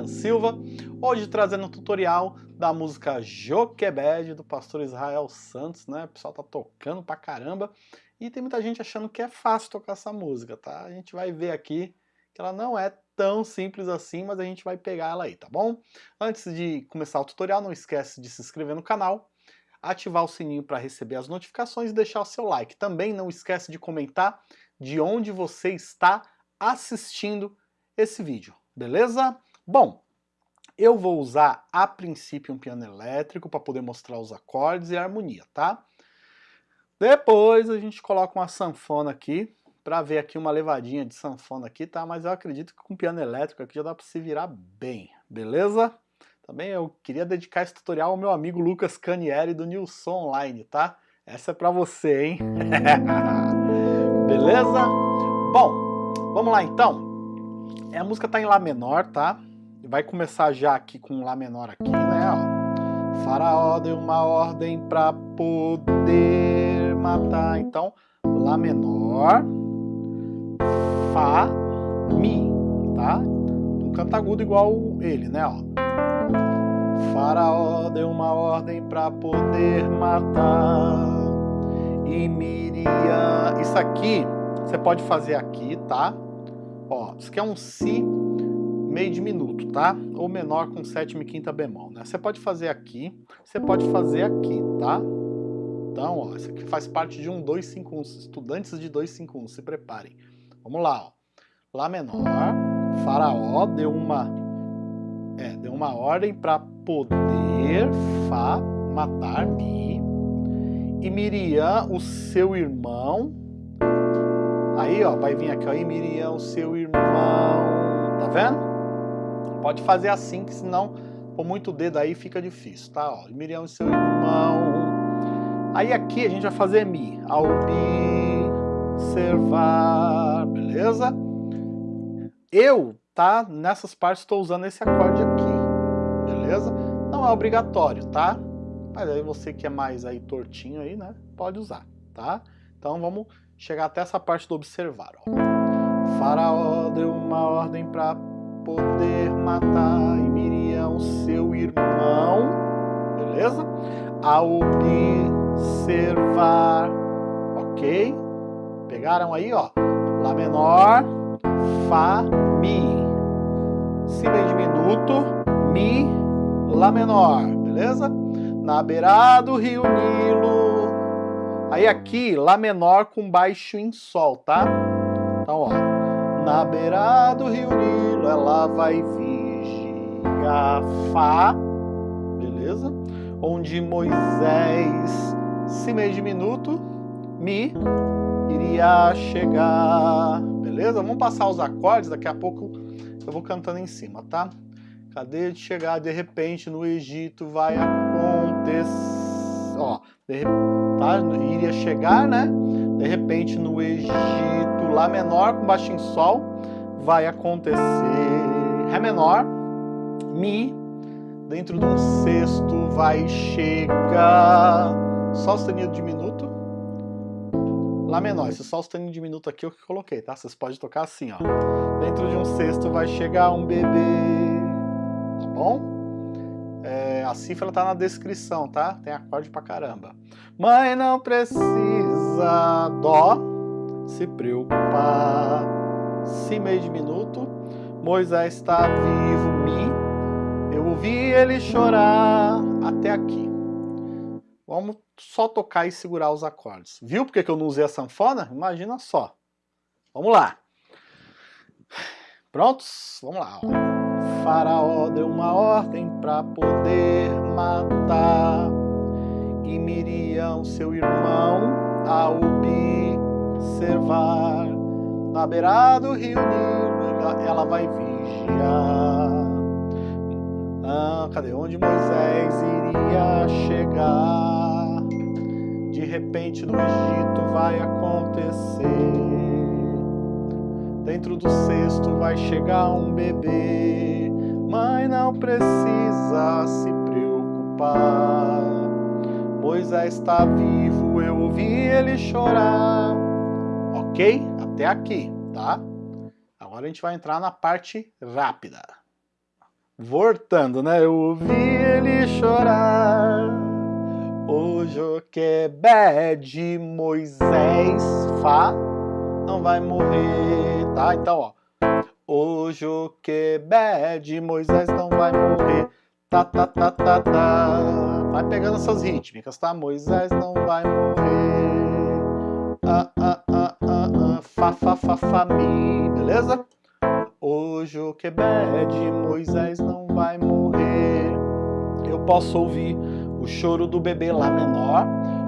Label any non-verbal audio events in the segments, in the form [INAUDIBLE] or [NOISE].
William Silva, hoje trazendo um tutorial da música Joquebed do pastor Israel Santos, né? O pessoal tá tocando pra caramba e tem muita gente achando que é fácil tocar essa música, tá? A gente vai ver aqui que ela não é tão simples assim, mas a gente vai pegar ela aí, tá bom? Antes de começar o tutorial, não esquece de se inscrever no canal, ativar o sininho para receber as notificações e deixar o seu like. Também não esquece de comentar de onde você está assistindo esse vídeo, beleza? Bom, eu vou usar a princípio um piano elétrico para poder mostrar os acordes e a harmonia, tá? Depois a gente coloca uma sanfona aqui, para ver aqui uma levadinha de sanfona aqui, tá? Mas eu acredito que com piano elétrico aqui já dá para se virar bem, beleza? Também eu queria dedicar esse tutorial ao meu amigo Lucas Canieri do Nilson Online, tá? Essa é para você, hein? [LAUGHS] beleza? Bom, Vamos lá então. É, a música tá em Lá menor, tá? Vai começar já aqui com Lá menor aqui, né? Ó. Faraó deu uma ordem para poder matar. Então, Lá menor, Fá, Mi, tá? Um canto agudo igual ele, né? Ó. Faraó deu uma ordem para poder matar. E Miriam... Isso aqui você pode fazer aqui, tá? Ó, isso aqui é um Si meio diminuto, tá? Ou menor com sétima e quinta bemol, né? Você pode fazer aqui, você pode fazer aqui, tá? Então, ó, isso aqui faz parte de um 251. Estudantes de 251, se preparem. Vamos lá, ó. Lá menor, Faraó deu uma é, deu uma ordem para poder Fá matar Mi. E Miriam, o seu irmão, Aí, ó, vai vir aqui, ó, e Miriam, seu irmão, tá vendo? Pode fazer assim, que senão, por muito dedo aí, fica difícil, tá? Ó, Miriam, seu irmão. Aí aqui a gente vai fazer Mi, observar, beleza? Eu, tá, nessas partes estou usando esse acorde aqui, beleza? Não é obrigatório, tá? Mas aí você que é mais aí tortinho aí, né, pode usar, tá? Então vamos chegar até essa parte do observar. Ó. Faraó deu uma ordem para poder matar e Miriam, seu irmão, beleza? A observar, ok? Pegaram aí, ó, Lá menor, Fá, Mi. Si bem diminuto, Mi, Lá menor, beleza? Na beirada do rio Nilo, Aí aqui, Lá menor com baixo em Sol, tá? Então, ó. Na beira do rio Nilo, ela vai vigiar Fá, beleza? Onde Moisés, se meio diminuto, Mi, iria chegar, beleza? Vamos passar os acordes, daqui a pouco eu vou cantando em cima, tá? Cadê de chegar? De repente no Egito vai acontecer, ó, de tá? Iria chegar, né? De repente no Egito, Lá menor com baixo em Sol, vai acontecer Ré menor, Mi, dentro de um sexto vai chegar Sol sustenido diminuto, Lá menor. Esse Sol sustenido diminuto aqui eu que coloquei, tá? Vocês podem tocar assim, ó. Dentro de um sexto vai chegar um bebê, tá bom? É, a cifra está na descrição, tá? Tem acorde pra caramba. Mãe não precisa dó se preocupar. Si meio diminuto. Moisés está vivo, mi. Eu ouvi ele chorar até aqui. Vamos só tocar e segurar os acordes. Viu porque que eu não usei a sanfona? Imagina só. Vamos lá. Prontos? Vamos lá. Ó. Faraó deu uma ordem para poder matar e Miriam, seu irmão, a observar. Na beirada do rio Nilo, ela vai vigiar. Ah, cadê onde Moisés iria chegar? De repente no Egito vai acontecer. Dentro do cesto vai chegar um bebê, mãe não precisa se preocupar. Moisés está vivo, eu ouvi ele chorar. Ok? Até aqui, tá? Agora a gente vai entrar na parte rápida. Voltando, né? Eu ouvi ele chorar. O Joquebed Moisés Fá não vai morrer, tá? Então, ó. O Joquebed Moisés não vai morrer. Tá, tá, tá, tá, tá. Vai pegando essas rítmicas, tá? Moisés não vai morrer. Ah, ah, fá, fá, fá, mi. Beleza? O Joquebed Moisés não vai morrer. Eu posso ouvir o choro do bebê lá menor.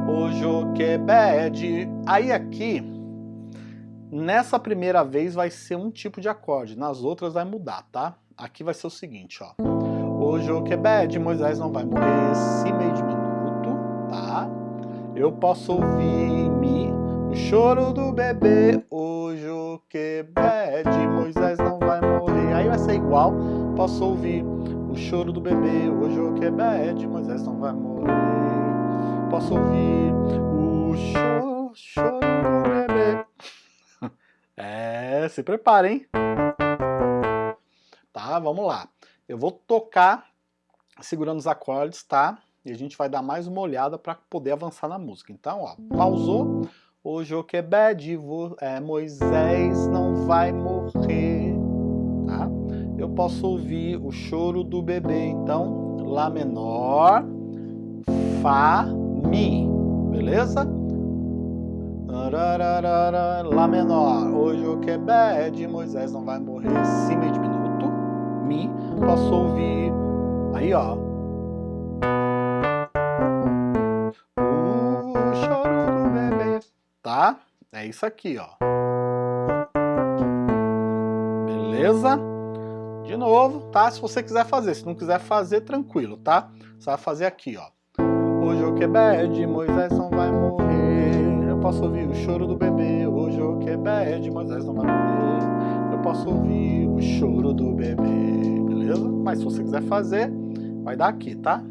O Joquebed. Aí aqui, nessa primeira vez vai ser um tipo de acorde. Nas outras vai mudar, tá? Aqui vai ser o seguinte, ó. O Joquebed, Moisés não vai morrer esse meio de minuto, tá? Eu posso ouvir Mi, o choro do bebê. O Joquebed, Moisés não vai morrer. Aí vai ser igual, posso ouvir o choro do bebê. O Joquebed, Moisés não vai morrer. Posso ouvir o choro, choro do bebê. [LAUGHS] É, se preparem. Tá, vamos lá. Eu vou tocar segurando os acordes, tá? E a gente vai dar mais uma olhada para poder avançar na música. Então, ó, pausou. O Joquebed, é, Moisés não vai morrer, tá? Eu posso ouvir o choro do bebê, então, Lá menor, Fá, Mi, beleza? Lá menor, o Joquebed, Moisés não vai morrer, Si diminuto, Mi, posso ouvir, aí ó, É isso aqui, ó. Beleza? De novo, tá? Se você quiser fazer, se não quiser fazer, tranquilo, tá? Você vai fazer aqui, ó. O Joquebed, Moisés não vai morrer. Eu posso ouvir o choro do bebê. O Joquebed, Moisés não vai morrer. Eu posso ouvir o choro do bebê beleza? Mas se você quiser fazer, vai dar aqui, tá?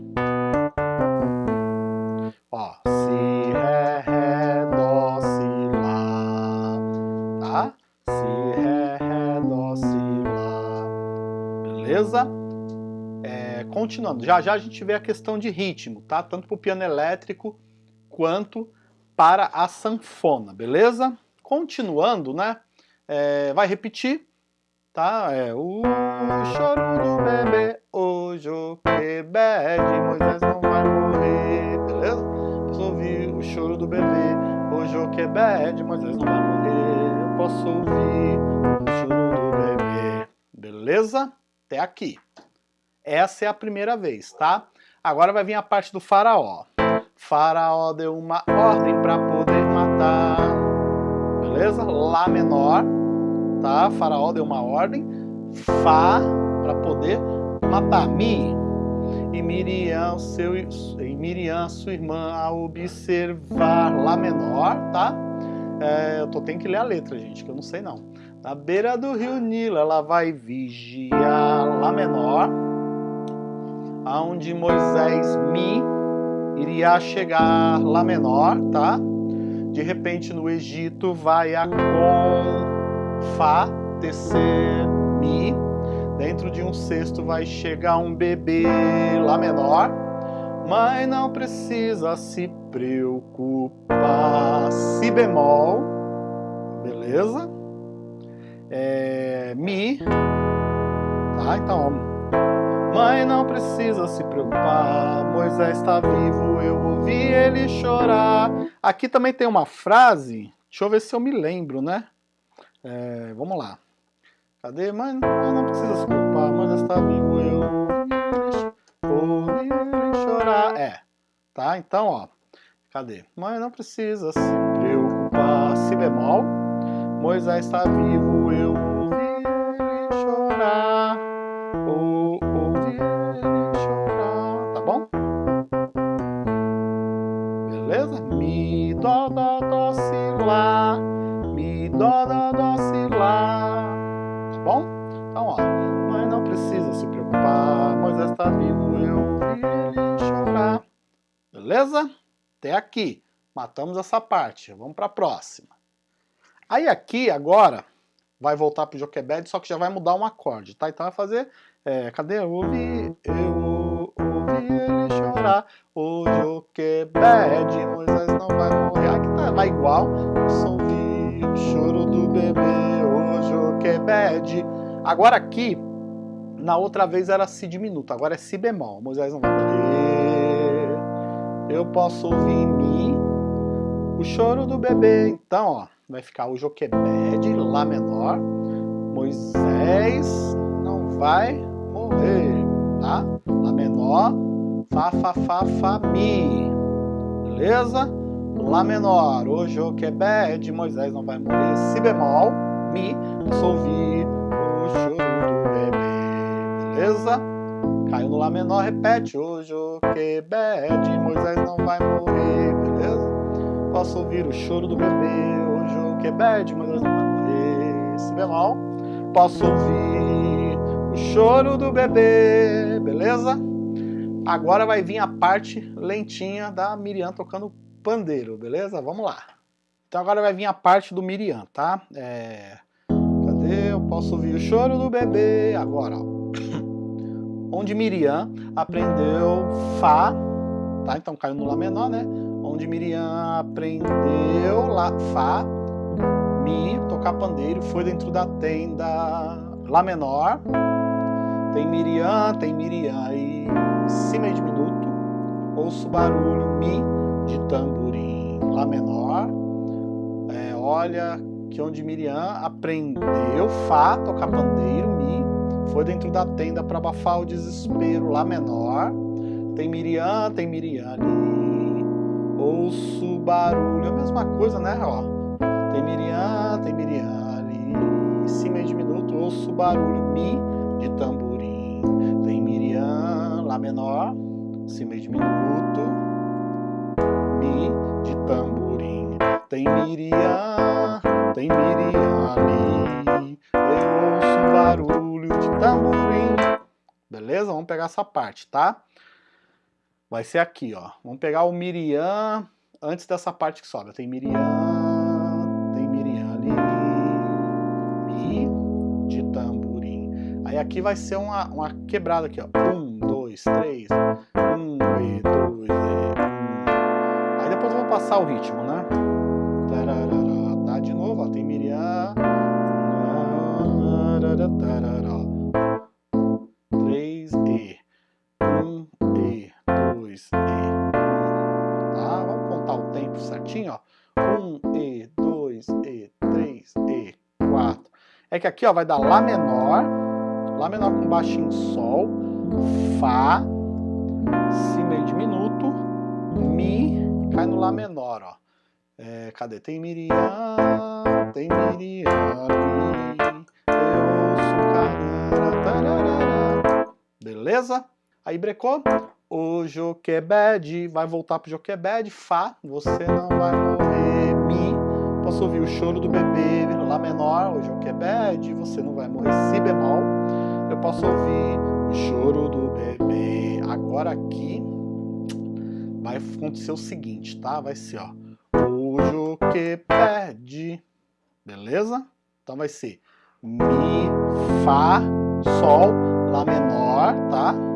Continuando, já já a gente vê a questão de ritmo, tá? Tanto para o piano elétrico quanto para a sanfona, beleza? Continuando, né? É, vai repetir, tá? É o choro do bebê, o Joquebed, Moisés não vai morrer, beleza? Posso ouvir o choro do bebê, o Joquebed, Moisés não vai morrer, eu posso ouvir o choro do bebê, beleza? Até aqui. Essa é a primeira vez, tá? Agora vai vir a parte do faraó. Faraó deu uma ordem para poder matar, beleza? Lá menor, tá? Faraó deu uma ordem, Fá para poder matar Mi. E Miriam, seu, e Miriam, sua irmã, a observar Lá menor, tá? É, eu tô, tenho que ler a letra, gente, que eu não sei não. Na beira do rio Nilo, ela vai vigiar Lá menor, aonde Moisés Mi iria chegar Lá menor, tá? De repente no Egito vai a com Fá, descer, Mi. Dentro de um cesto vai chegar um bebê Lá menor. Mas não precisa se preocupar. Si bemol, beleza? É, mi, tá? Então, Mãe não precisa se preocupar, Moisés está vivo, eu ouvi ele chorar. Aqui também tem uma frase, deixa eu ver se eu me lembro, né? É, vamos lá. Cadê? Mas não, não precisa se preocupar, mas está vivo eu ouvi ele chorar. É, tá? Então, ó. Cadê? Mas não precisa se preocupar. Si bemol. Moisés está vivo, Beleza? Até aqui. Matamos essa parte. Vamos para a próxima. Aí aqui, agora, vai voltar pro Joquebed, só que já vai mudar um acorde, tá? Então vai fazer, é, cadê? Eu ouvi, eu ouvi ele chorar, o Joquebed, Moisés não vai morrer. Aqui tá, vai igual, eu ouvi o choro do bebê, o Joquebed. Agora aqui, na outra vez era si diminuto, agora é si bemol, Moisés não vai morrer. Eu posso ouvir em mim o choro do bebê. Então, ó, vai ficar o Joquebed, Lá menor. Moisés não vai morrer, tá? Lá menor, Fá, Fá, Fá, Fá, Mi. Beleza? Lá menor, o Joquebed, Moisés não vai morrer. Si bemol, Mi, ouvir o choro do bebê. Beleza? Caiu no Lá menor, repete. O Joquebed, Moisés não vai morrer. Beleza? Posso ouvir o choro do bebê, o que bad, mas não vai morrer. Si bemol, posso ouvir o choro do bebê, beleza? Agora vai vir a parte lentinha da Miriam tocando pandeiro, beleza? Vamos lá. Então agora vai vir a parte do Miriam, tá? É... Cadê? Eu posso ouvir o choro do bebê. Agora, ó. Onde Miriam aprendeu Fá, tá? Então caiu no Lá menor, né? onde Miriam aprendeu lá, Fá, Mi, tocar pandeiro, foi dentro da tenda Lá menor. Tem Miriam, tem Miriam e Si diminuto. Ouço barulho Mi de tamborim Lá menor. É, olha que onde Miriam aprendeu Fá, tocar pandeiro, foi dentro da tenda para abafar o desespero Lá menor. Tem Miriam, tem Miriam ali ouço barulho, é a mesma coisa, né? Ó, tem Miriam, tem Miriam ali, si meio diminuto, ouço barulho, mi de tamborim. Tem Miriam, lá menor, si meio diminuto, mi de tamborim. Tem Miriam, tem Miriam tamborim. Beleza? Vamos pegar essa parte, tá? vai ser aqui, ó. Vamos pegar o Miriam antes dessa parte que sobra. Tem Miriam, tem Miriam ali, Mi de tamborim. Aí aqui vai ser uma, uma quebrada aqui, ó. Um, dois, três, um, e dois, e um. Aí depois eu vou passar o ritmo, né? É que aqui ó, vai dar Lá menor, Lá menor com baixinho Sol, Fá, Si meio diminuto, Mi, cai no Lá menor, ó. É, cadê? Tem Miriam, tem Miriam Beleza? Aí brecou. O Joquebed vai voltar pro Joquebed, Fá, você não vai morrer, Mi, posso ouvir o choro do bebê, Lá menor, o que bad, você não vai morrer, Si bemol, eu posso ouvir o choro do bebê. Agora aqui vai acontecer o seguinte, tá? Vai ser, ó, o que pede, beleza? Então vai ser Mi, Fá, Sol, Lá menor, tá?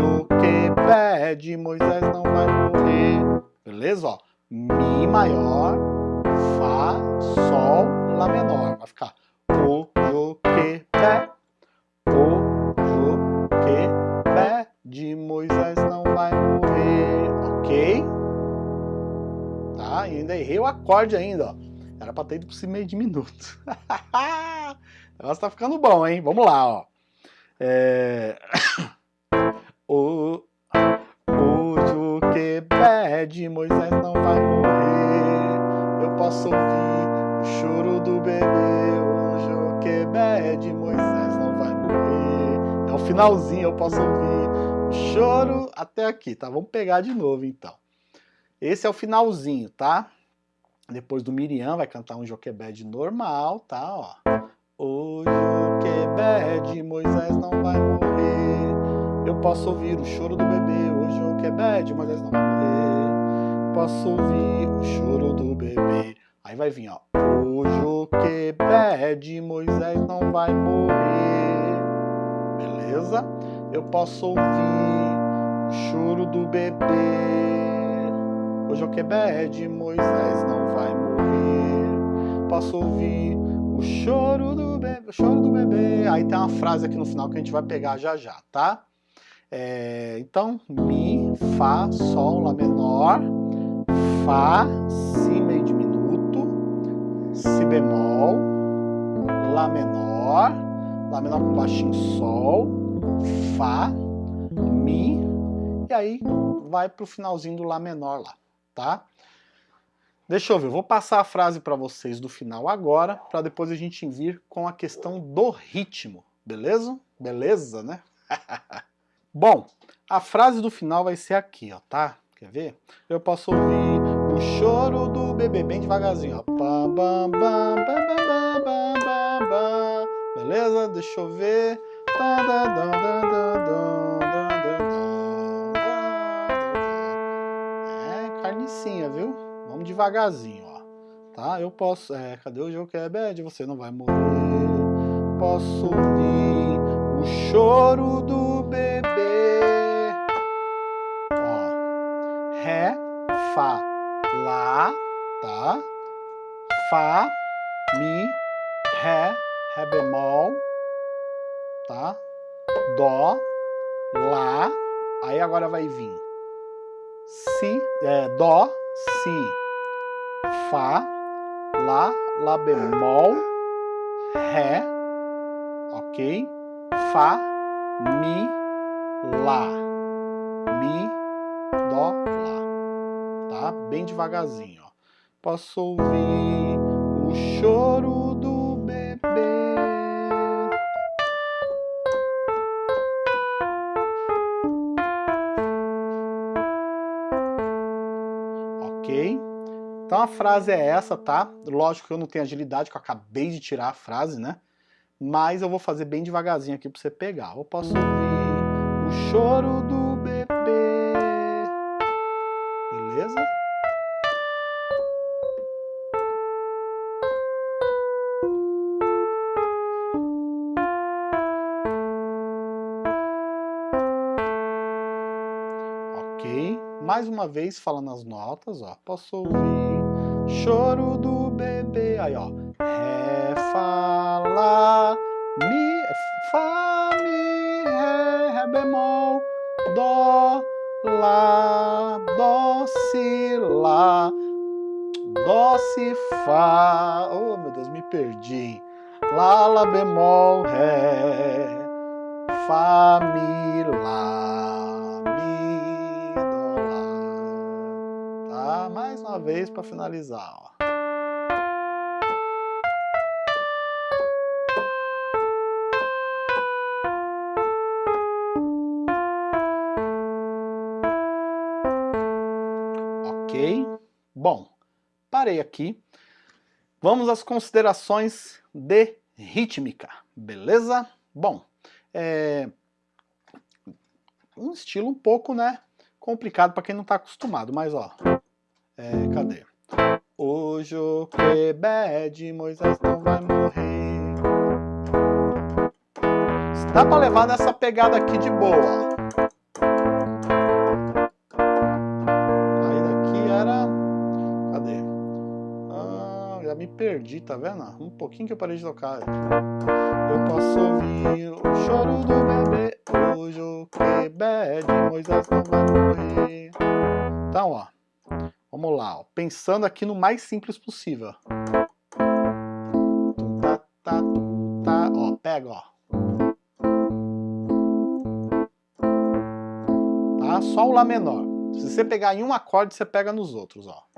O que pede, Moisés não vai morrer, beleza? Ó, Mi maior, Fá, Sol, Lá menor. Vai ficar O, Jo, Que, Pé. O, Jo, Que, Pé. De Moisés não vai morrer. Ok? Tá? E ainda errei o acorde ainda, ó. Era pra ter ido pro meio de minuto. [LAUGHS] o negócio tá ficando bom, hein? Vamos lá, ó. É... o, o Jo, Que, Pé. De Moisés não vai morrer eu posso ouvir o choro do bebê, hoje o quebé de Moisés não vai morrer. É o finalzinho, eu posso ouvir o choro até aqui, tá? Vamos pegar de novo então. Esse é o finalzinho, tá? Depois do Miriam vai cantar um Joquebed normal, tá? Ó. O Joquebed, Moisés não vai morrer. Eu posso ouvir o choro do bebê, o Joquebed, Moisés não vai morrer. Posso ouvir o choro do bebê. Aí vai vir, ó. O Joquebed, Moisés não vai morrer. Beleza? Eu posso ouvir o choro do bebê. O Joquebed, Moisés não vai morrer. Posso ouvir o choro do bebê, o choro do bebê. Aí tem uma frase aqui no final que a gente vai pegar já já, tá? É, então, Mi, Fá, Sol, Lá menor, Fá, Si meio diminuto, Si bemol, Lá menor, Lá menor com baixinho Sol, Fá, Mi, e aí vai pro finalzinho do Lá menor lá, tá? Deixa eu ver, vou passar a frase para vocês do final agora, para depois a gente vir com a questão do ritmo, beleza? Beleza, né? [LAUGHS] Bom, a frase do final vai ser aqui, ó, tá? Quer ver? Eu posso ouvir o choro do bebê bem devagarzinho, ó. Beleza? Deixa eu ver. É carnicinha, viu? Vamos devagarzinho, ó. Tá? Eu posso... É, cadê o Joquebed? Você não vai morrer. Posso ouvir o choro do bebê. Ó, Ré, Fá, Lá, tá? Fá, Mi, Ré, Ré bemol, tá? Dó, Lá, aí agora vai vir Si, é, Dó, Si, Fá, Lá, Lá bemol, Ré, ok? Fá, Mi, Lá. Mi, Dó, Lá. Tá? Bem devagarzinho, ó. Posso ouvir o choro do bebê. Ok? Então a frase é essa, tá? Lógico que eu não tenho agilidade, que eu acabei de tirar a frase, né? Mas eu vou fazer bem devagarzinho aqui para você pegar. Eu posso ouvir o choro do bebê. Beleza? Ok. Mais uma vez falando as notas, ó. Posso ouvir choro do bebê. Aí, ó. Ré, Fá, Lá, Mi, Fá, Mi, Ré, Ré bemol, Dó, Lá, Dó, Si, Lá, Dó, Si, Fá. Oh, meu Deus, me perdi. Lá, Lá bemol, Ré, Fá, Mi, Lá, Mi, Dó, Lá. Tá? Mais uma vez para finalizar, ó. Bom, parei aqui. Vamos às considerações de rítmica, beleza? Bom, é um estilo um pouco, né, complicado para quem não está acostumado, mas ó, é, cadê? O Joquebed, Moisés não vai morrer. Dá para levar nessa pegada aqui de boa, ó. Perdi, tá vendo? Um pouquinho que eu parei de tocar. Eu posso ouvir o choro do bebê, hoje o Moisés não vai morrer. Então, ó, vamos lá, ó, pensando aqui no mais simples possível. Tá, tá, tá, ó, pega, ó. Tá? Só o Lá menor. Se você pegar em um acorde, você pega nos outros, ó.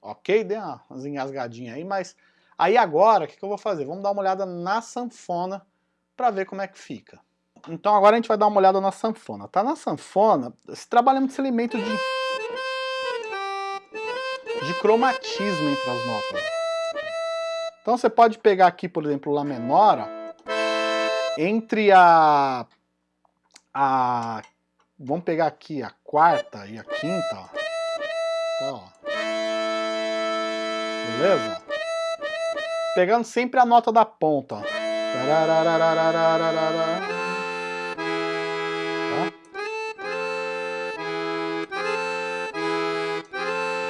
ok? deu umas engasgadinhas aí, mas aí agora o que, que eu vou fazer? Vamos dar uma olhada na sanfona para ver como é que fica. Então agora a gente vai dar uma olhada na sanfona, tá? Na sanfona, se trabalha muito esse elemento de, de cromatismo entre as notas. Então você pode pegar aqui, por exemplo, Lá menor, entre a, a... Vamos pegar aqui a quarta e a quinta, ó. Tá, ó. Beleza? Pegando sempre a nota da ponta, ó.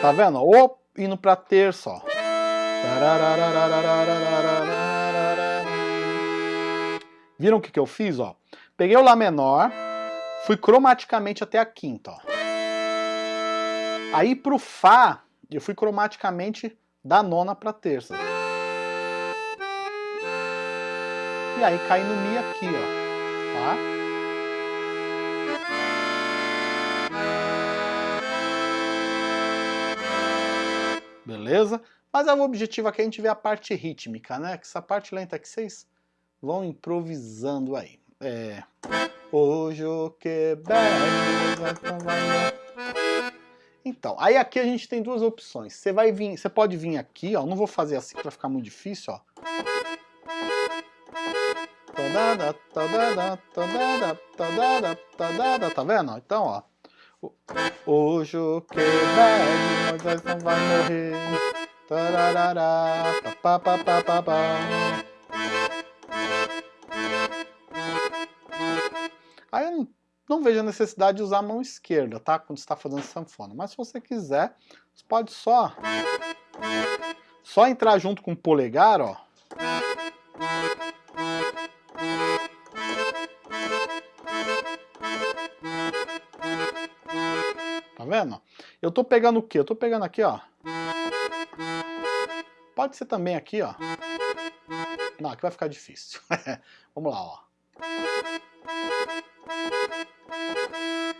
Tá vendo? Ou indo pra terça, ó. Viram o que, que eu fiz? Ó? Peguei o Lá menor, fui cromaticamente até a quinta. Ó. Aí pro Fá, eu fui cromaticamente da nona pra terça. E aí cai no Mi aqui, ó. Tá? Beleza? Mas é o objetivo aqui a gente ver a parte rítmica, né? Que essa parte lenta que vocês vão improvisando aí. É... Hoje o que Então, aí aqui a gente tem duas opções. Você vai vir, você pode vir aqui, ó. Não vou fazer assim para ficar muito difícil, ó. Tá vendo? Então, ó. Hoje o que bebe, Moisés não vai morrer. Pa. Aí eu não, não vejo a necessidade de usar a mão esquerda, tá? Quando está fazendo sanfona. Mas se você quiser, você pode só só entrar junto com o polegar, ó. Eu tô pegando o quê? Eu tô pegando aqui, ó. Pode ser também aqui, ó. Não, aqui vai ficar difícil. [LAUGHS] Vamos lá, ó.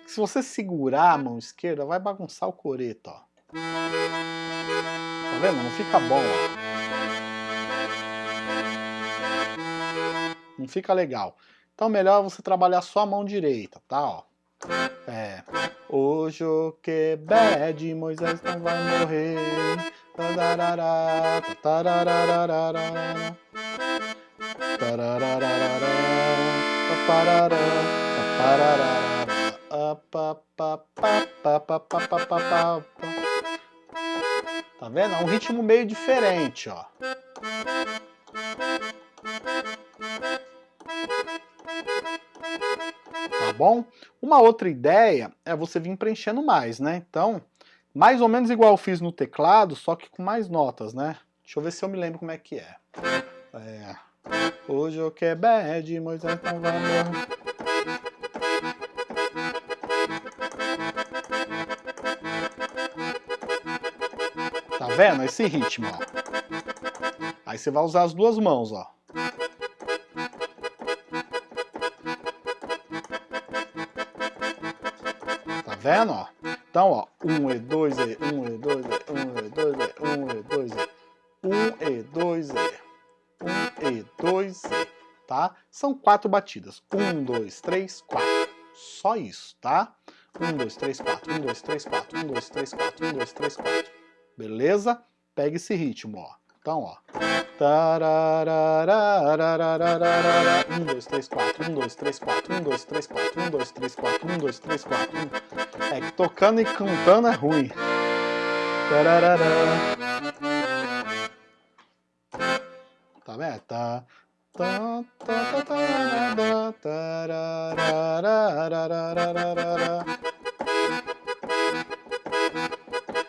Se você segurar a mão esquerda, vai bagunçar o coreto, ó. Tá vendo? Não fica bom, ó. Não fica legal. Então melhor você trabalhar só a mão direita, tá? Ó. É. O que bad, Moisés não vai morrer. Tá vendo? É um ritmo meio diferente, ó. Bom? Uma outra ideia é você vir preenchendo mais, né? Então, mais ou menos igual eu fiz no teclado, só que com mais notas, né? Deixa eu ver se eu me lembro como é que é. é. Hoje eu quero bad, Moisés não vai morrer. Tá vendo? Esse ritmo, ó. Aí você vai usar as duas mãos, ó. Vendo, ó? Então, ó, 1 e 2 e 1 e 2 e 1 e 2 e 1 e 2 e 1 e 2 e 1 e 2 e, tá? São quatro batidas. 1, 2, 3, 4. Só isso, tá? 1, 2, 3, 4, 1, 2, 3, 4, 1, 2, 3, 4, 1, 2, 3, 4. Beleza? Pega esse ritmo, ó. Então, ó. 1, 2, 3, 4, 1, 2, 3, 4, 1, 2, 3, 4, 1, 2, 3, 4, 1, 2, 3, 4. É que tocando e cantando é ruim. Tá vendo? Tá.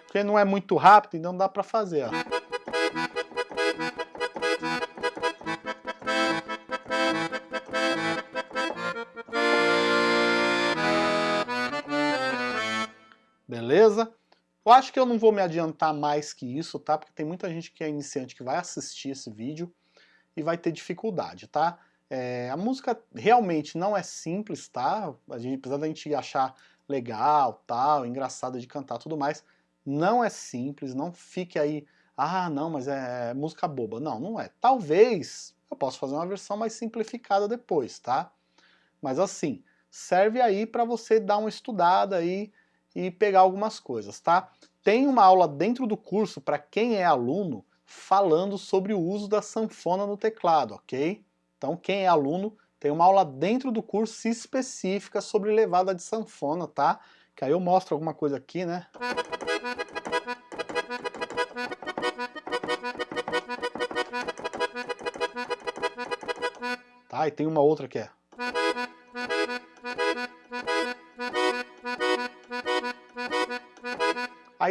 Porque não é muito rápido, então dá pra fazer, ó. Beleza? Eu acho que eu não vou me adiantar mais que isso, tá? Porque tem muita gente que é iniciante que vai assistir esse vídeo e vai ter dificuldade, tá? É, a música realmente não é simples, tá? A gente, apesar da gente achar legal, tal, engraçada de cantar tudo mais, Não é simples, não fique aí, ah, não, mas é música boba. Não, não é. Talvez eu possa fazer uma versão mais simplificada depois, tá? Mas assim, serve aí para você dar uma estudada aí e pegar algumas coisas, tá? Tem uma aula dentro do curso para quem é aluno falando sobre o uso da sanfona no teclado, ok? Então quem é aluno tem uma aula dentro do curso específica sobre levada de sanfona, tá? Que aí eu mostro alguma coisa aqui, né? Tá, e tem uma outra que é...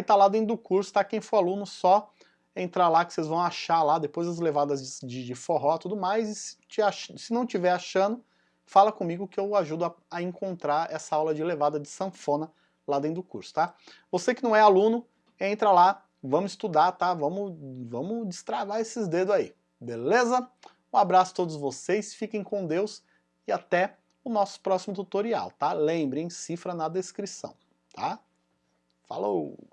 Aí tá lá dentro do curso, tá? Quem for aluno só entrar lá que vocês vão achar lá, depois as levadas de, de forró e tudo mais, e se, te ach... se não tiver achando, fala comigo que eu ajudo a, a, encontrar essa aula de levada de sanfona lá dentro do curso, tá? Você que não é aluno, entra lá, vamos estudar, tá? Vamos, vamos destravar esses dedos aí, beleza? Um abraço a todos vocês, fiquem com Deus e até o nosso próximo tutorial, tá? Lembrem, cifra na descrição, tá? Falou!